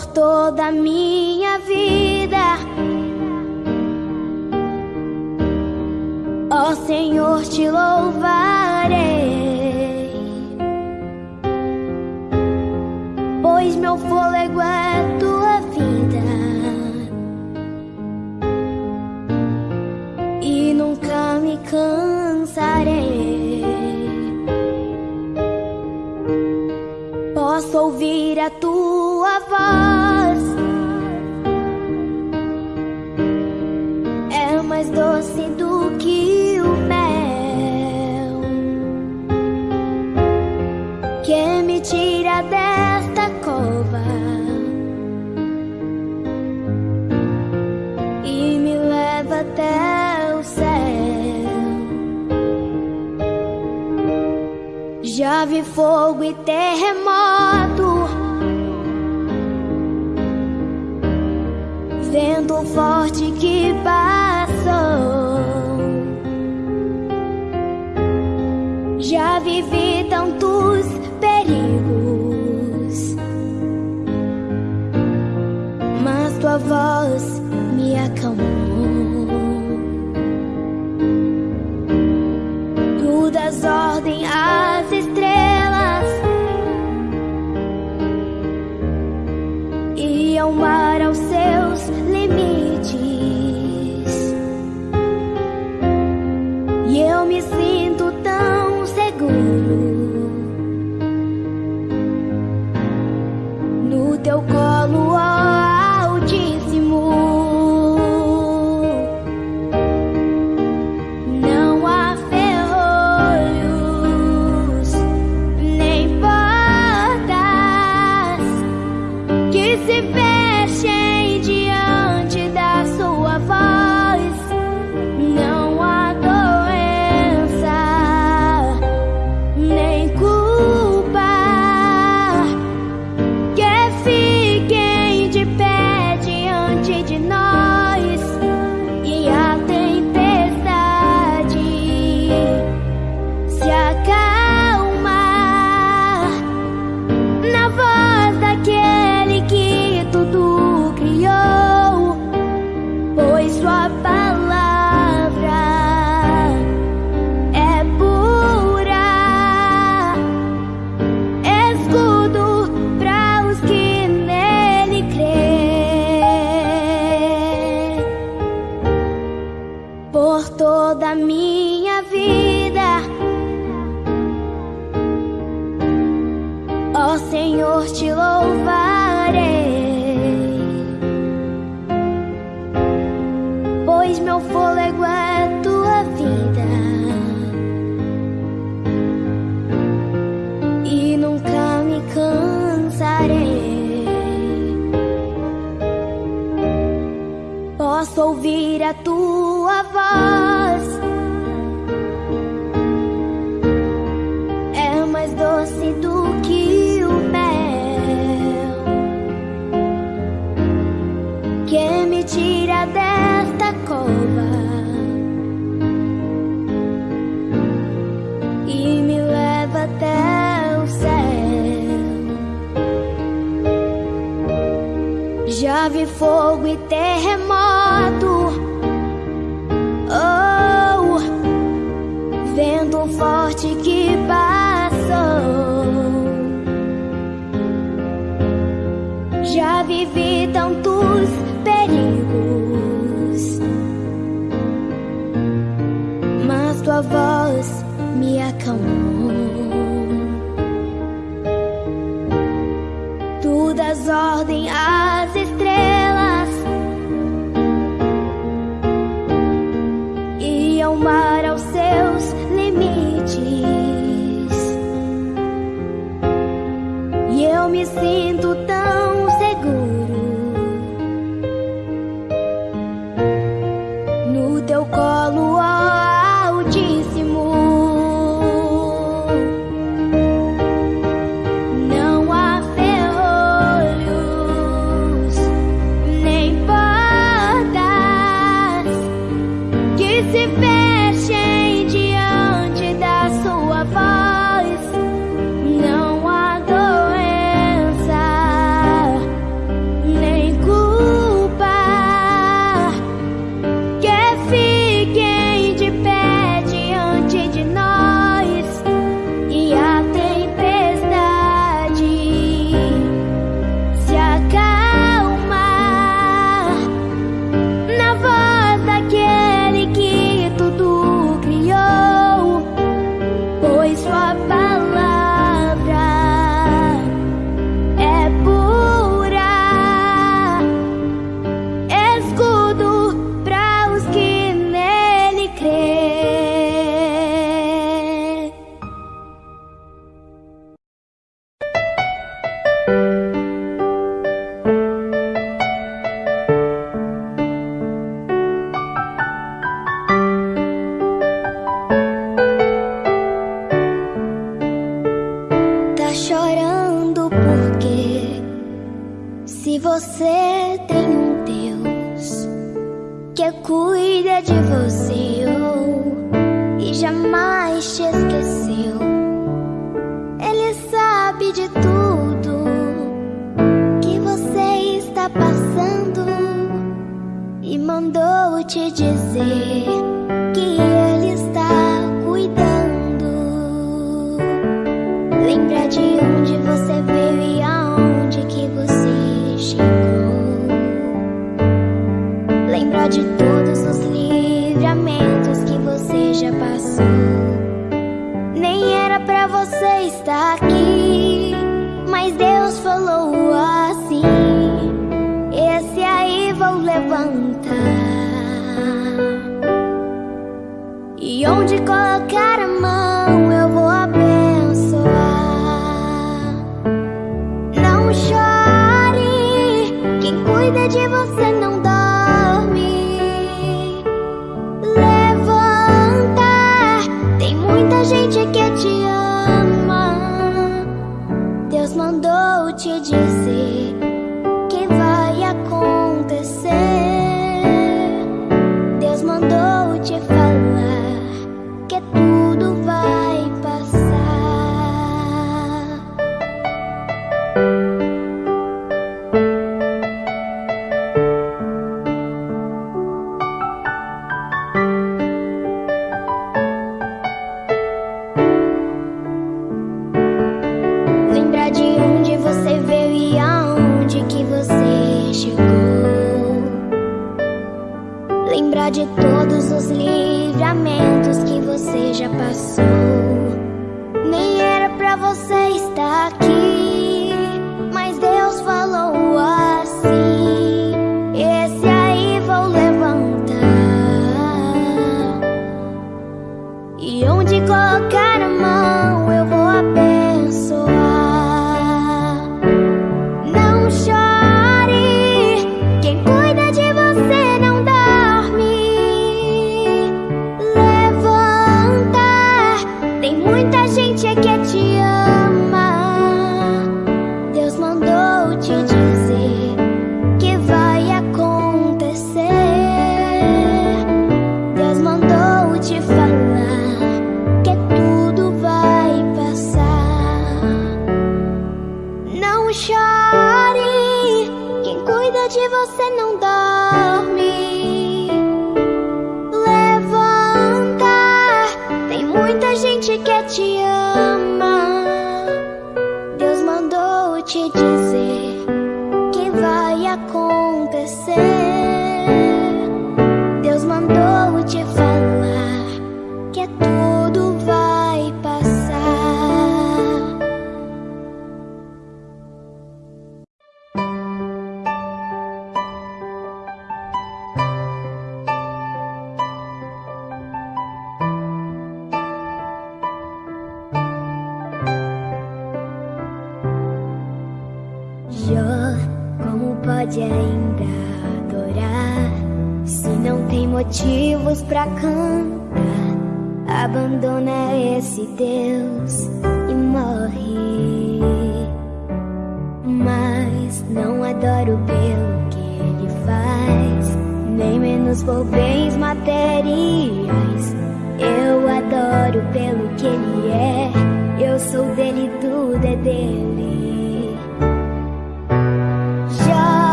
por toda a minha vida. Ó oh, Senhor, te louvar. chove, fogo e terremoto. Vento forte que passou. Já vivi tanto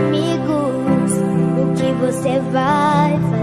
Deus me deu, Deus tomou.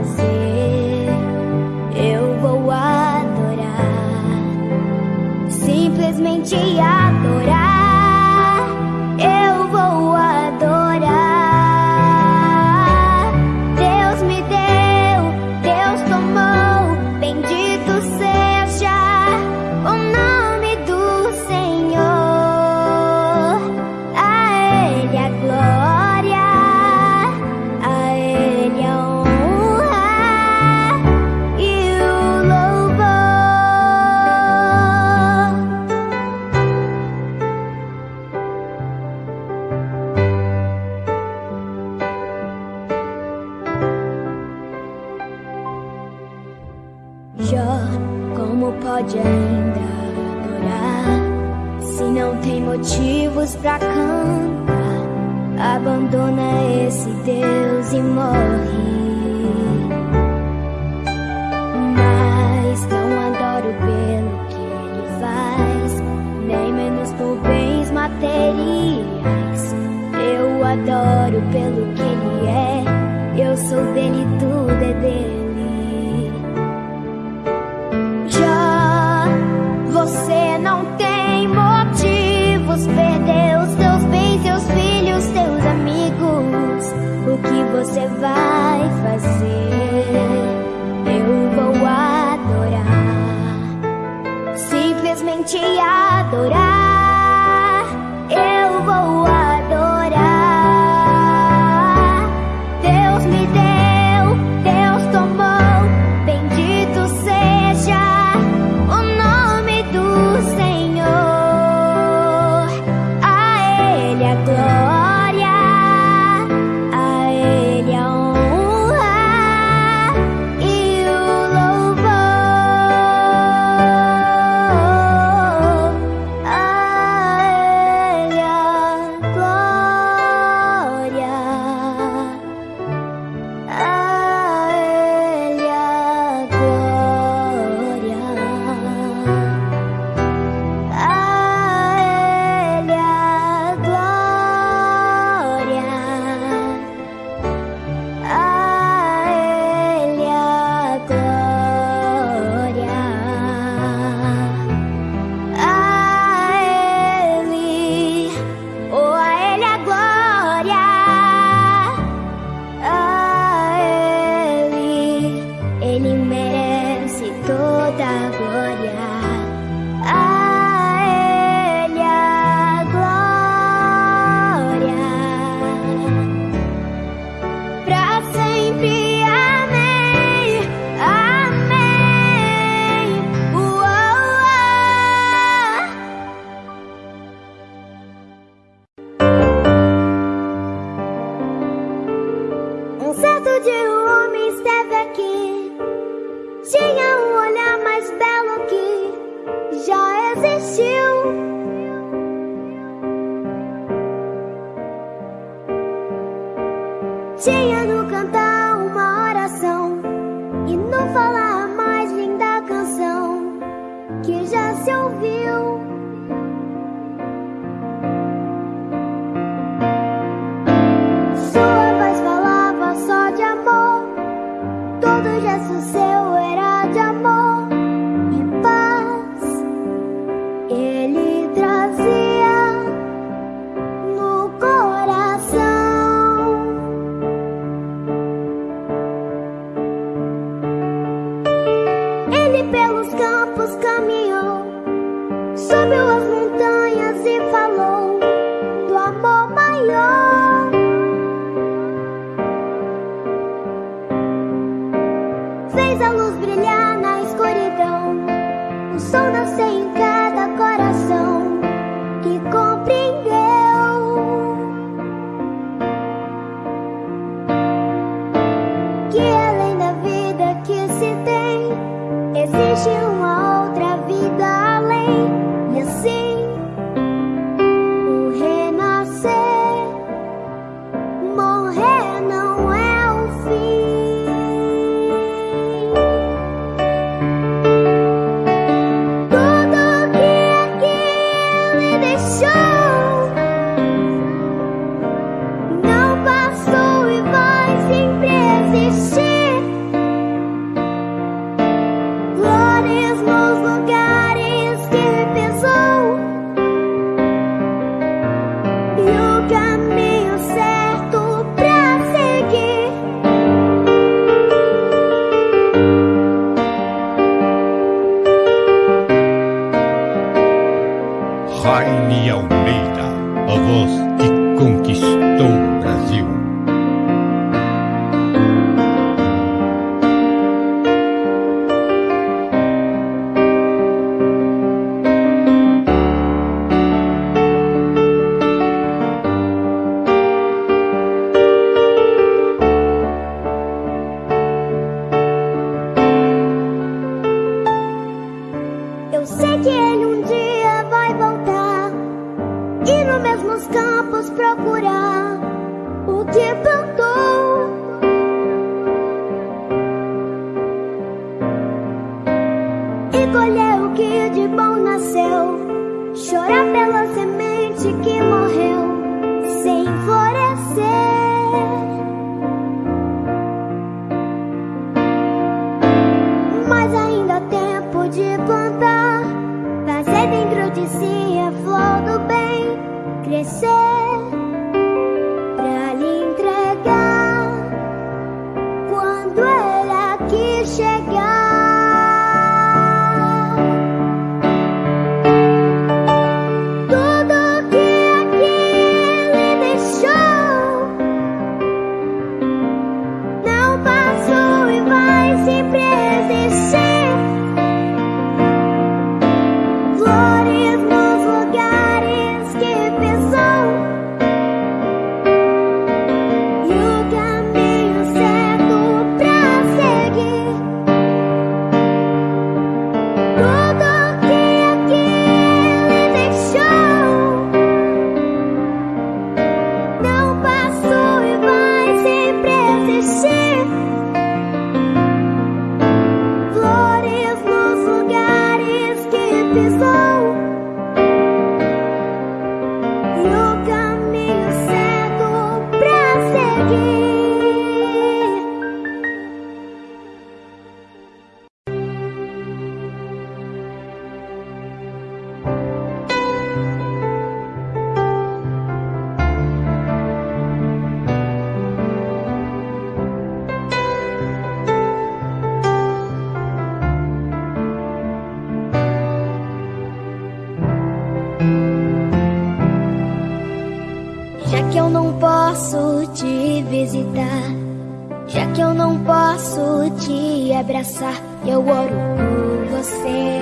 Abraçar, eu oro por você.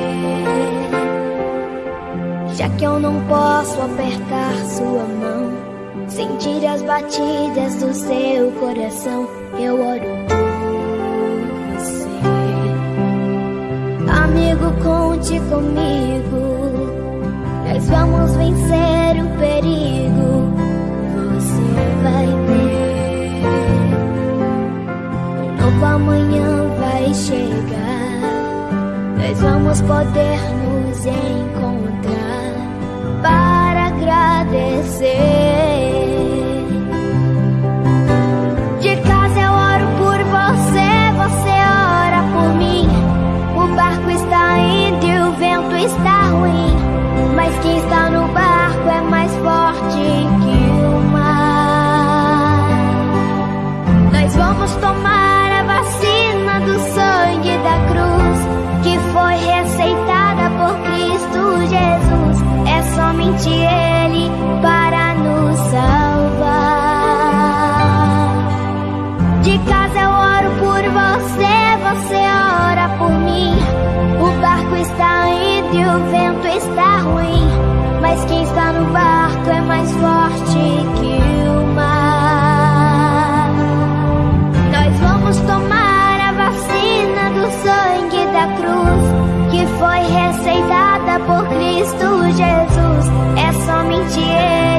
Já que eu não posso apertar sua mão, sentir as batidas do seu coração, eu oro por você. Amigo, conte comigo. Nós vamos vencer o perigo. Você vai ver. Um novo amanhã chegar. Nós vamos poder nos encontrar para agradecer. Somente Ele para nos salvar. De casa eu oro por você, você ora por mim. O barco está indo e o vento está ruim. Mas quem está no barco é mais forte que o mar. Nós vamos tomar a vacina do sangue da cruz que foi receitada por Cristo Jesus. É somente Ele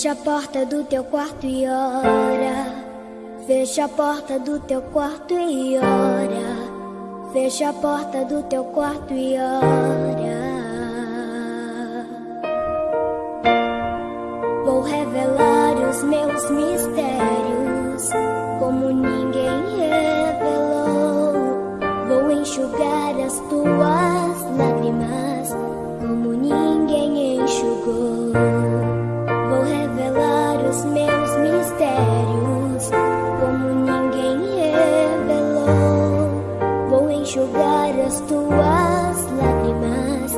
Fecha a porta do teu quarto e ora. Fecha a porta do teu quarto e ora. Fecha a porta do teu quarto e ora. as tuas lágrimas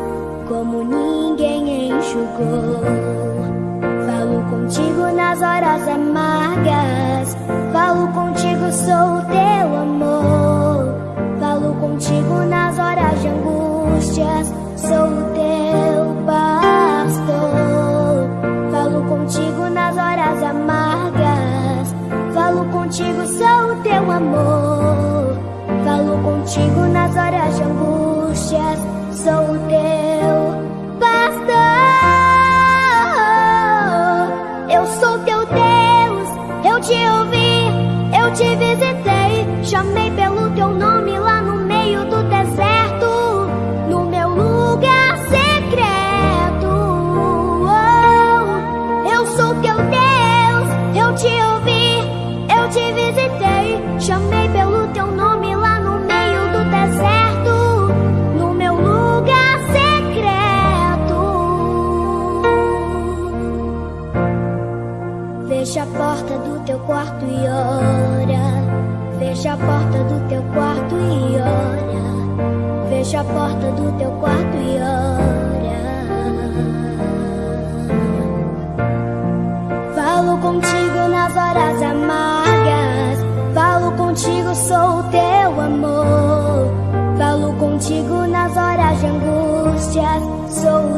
como ninguém enxugou. Falo contigo nas horas amargas, falo contigo, sou teu amor. Falo contigo nas horas de angústias, sou contigo nas horas de angústia. Sou o Fecha a porta do teu quarto e olha. Fecha a porta do teu quarto e olha. Falo contigo nas horas amargas. Falo contigo, sou o teu amor. Falo contigo nas horas de angústias. Sou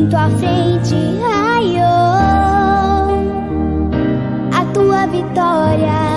em tua frente raiou a tua vitória.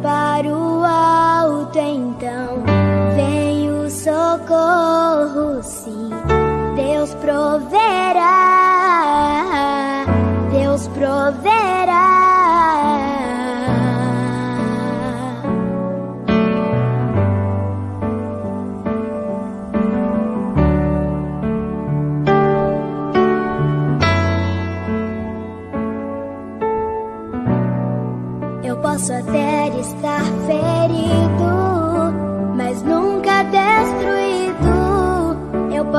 para o alto, então vem o socorro, sim, Deus proverá.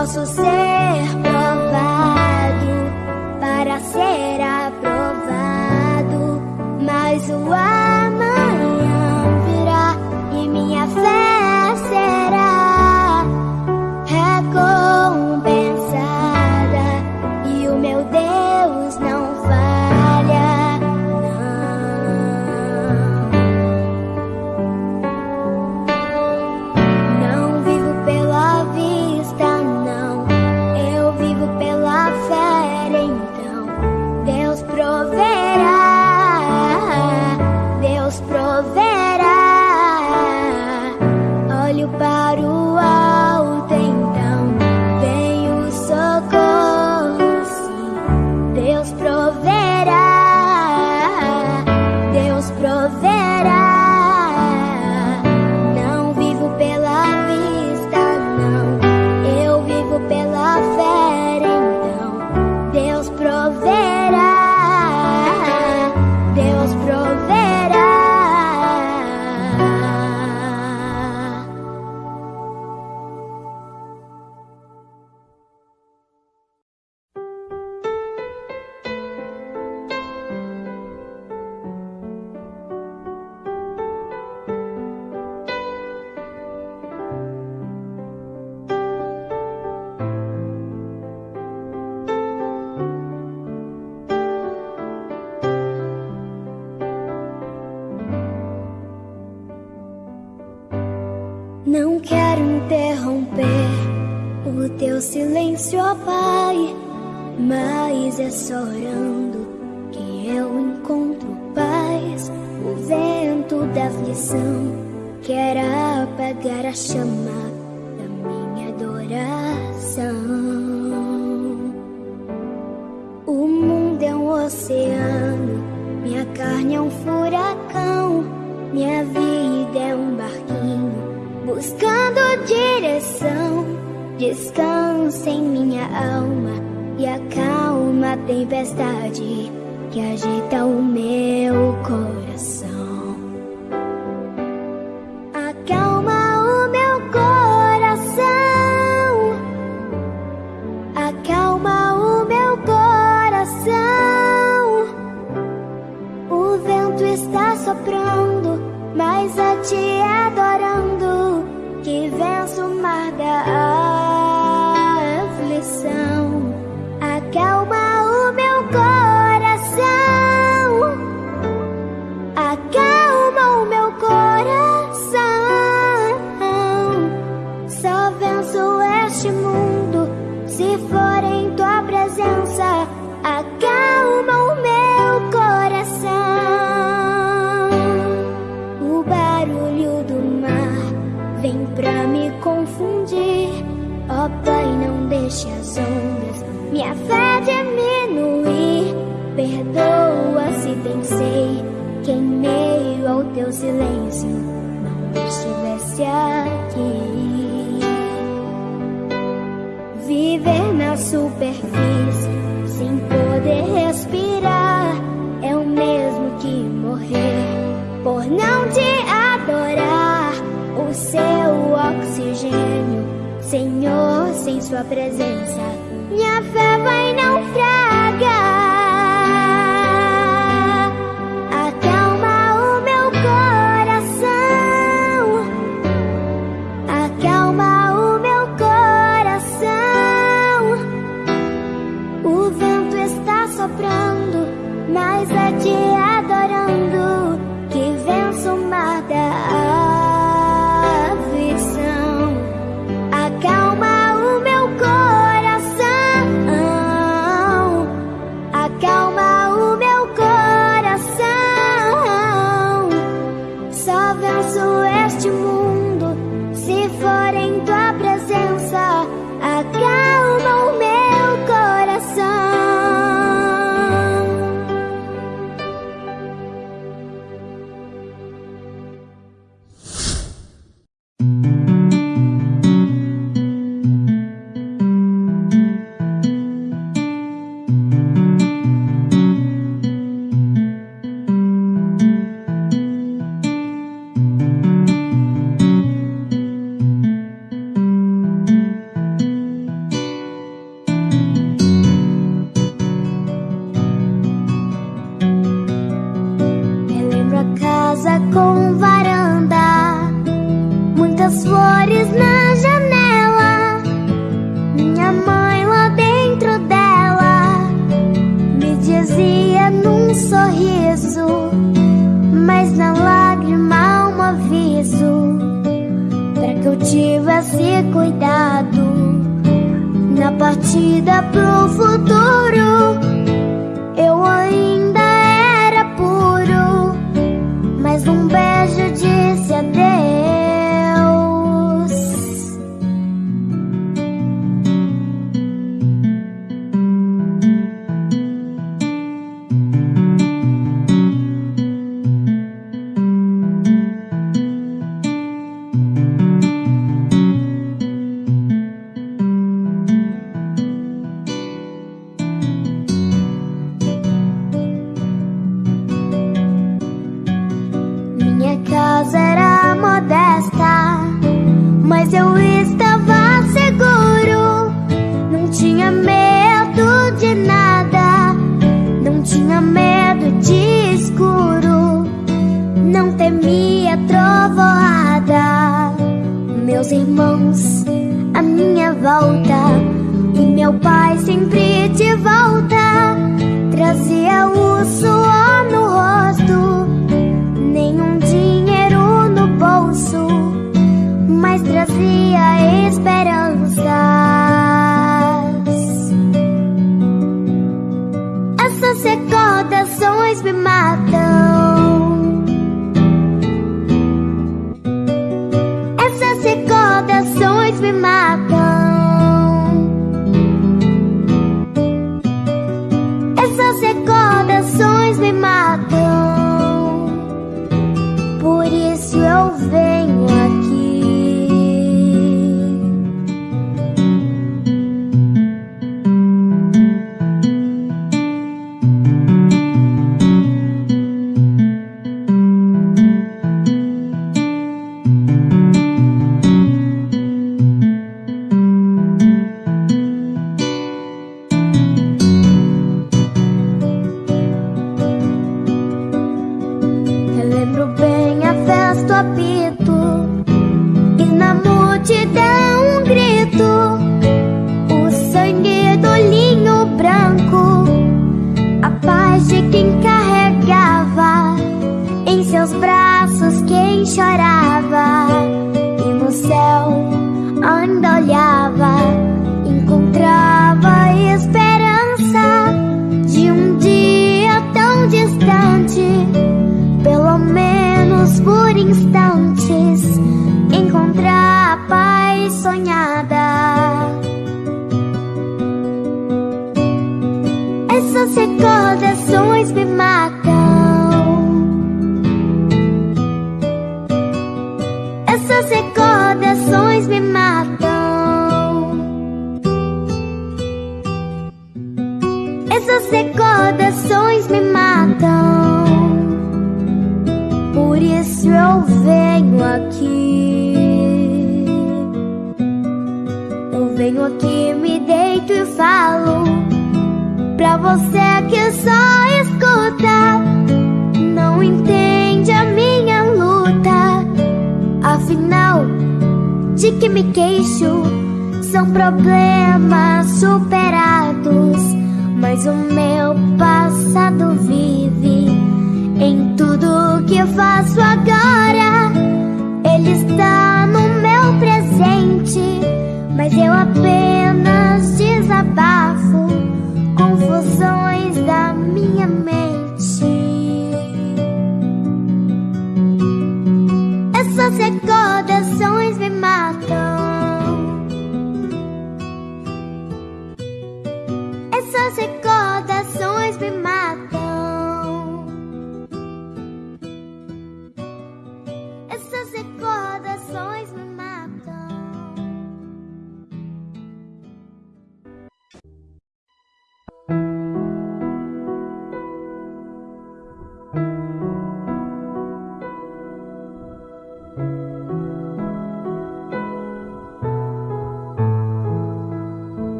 posso ser provado para ser. é só orando que eu encontro paz. O vento da aflição quer apagar a chama da minha adoração. O mundo é um oceano, minha carne é um furacão, minha vida é um barquinho buscando direção. Descansa em minha alma e acalma uma tempestade que agita o meu coração.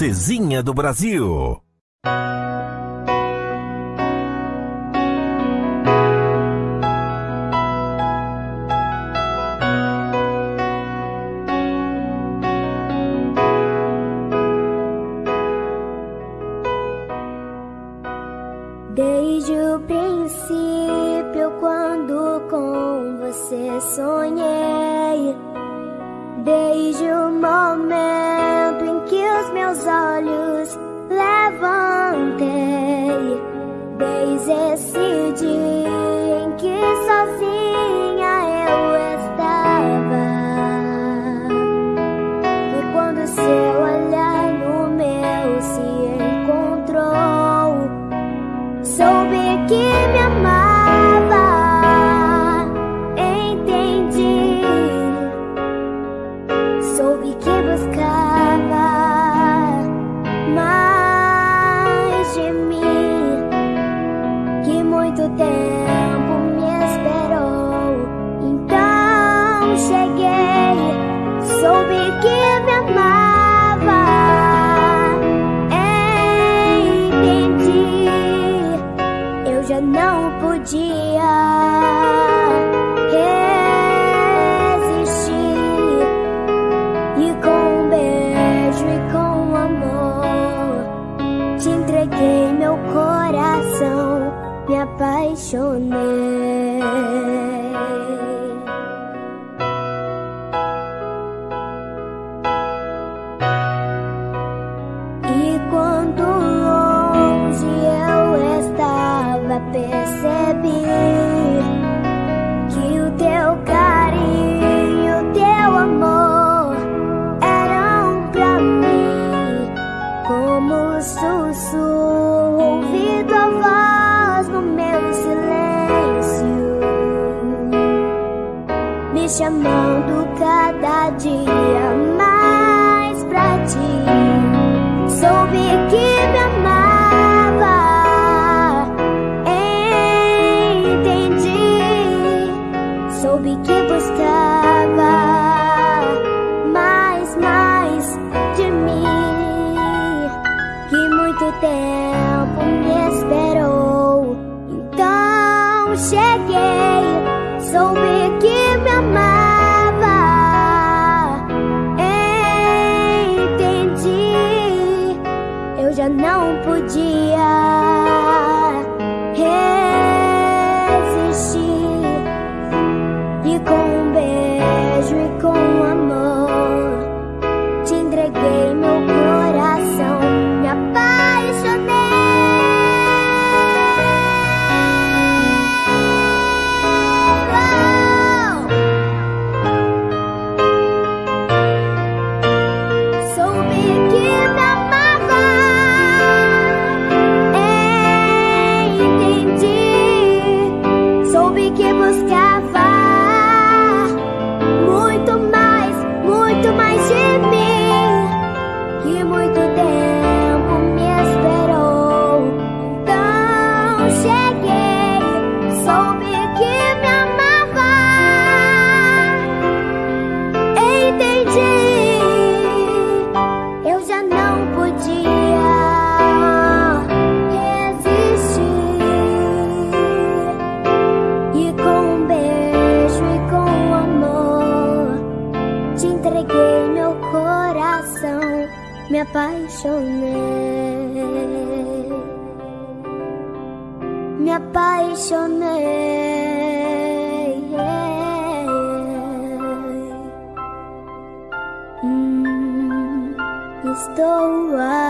A princesinha do Brasil. showing me. your name. Mm, it's the one.